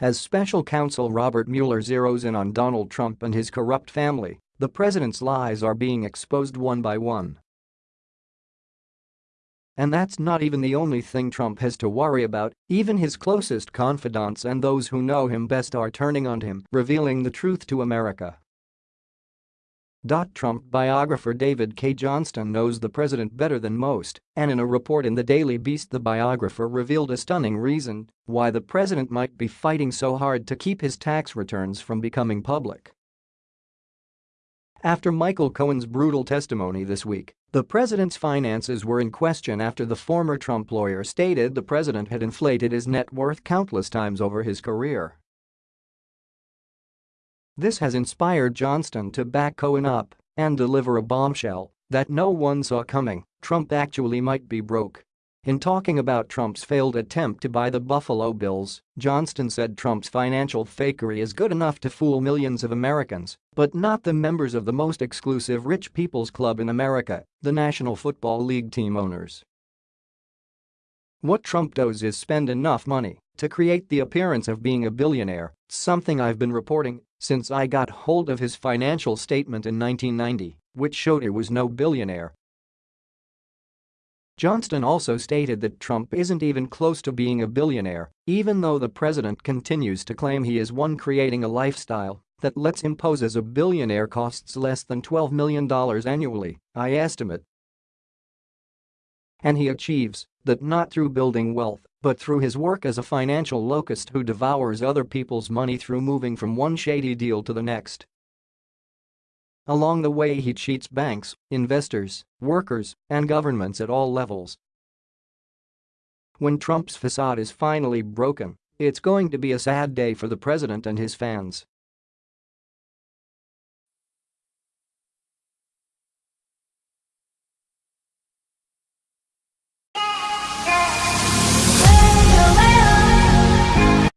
As special counsel Robert Mueller zeroes in on Donald Trump and his corrupt family, the president's lies are being exposed one by one. And that's not even the only thing Trump has to worry about, even his closest confidants and those who know him best are turning on him, revealing the truth to America. Trump biographer David Cay Johnston knows the president better than most, and in a report in the Daily Beast the biographer revealed a stunning reason why the president might be fighting so hard to keep his tax returns from becoming public. After Michael Cohen's brutal testimony this week, the president's finances were in question after the former Trump lawyer stated the president had inflated his net worth countless times over his career. This has inspired Johnston to back Cohen up and deliver a bombshell that no one saw coming, Trump actually might be broke. In talking about Trump's failed attempt to buy the Buffalo Bills, Johnston said Trump's financial fakery is good enough to fool millions of Americans, but not the members of the most exclusive rich people's club in America, the National Football League team owners. What Trump does is spend enough money to create the appearance of being a billionaire, something I've been reporting since I got hold of his financial statement in 1990, which showed he was no billionaire Johnston also stated that Trump isn't even close to being a billionaire, even though the president continues to claim he is one creating a lifestyle that lets him pose as a billionaire costs less than $12 million annually, I estimate. And he achieves that not through building wealth, but through his work as a financial locust who devours other people's money through moving from one shady deal to the next. Along the way he cheats banks, investors, workers, and governments at all levels. When Trump's facade is finally broken, it's going to be a sad day for the president and his fans.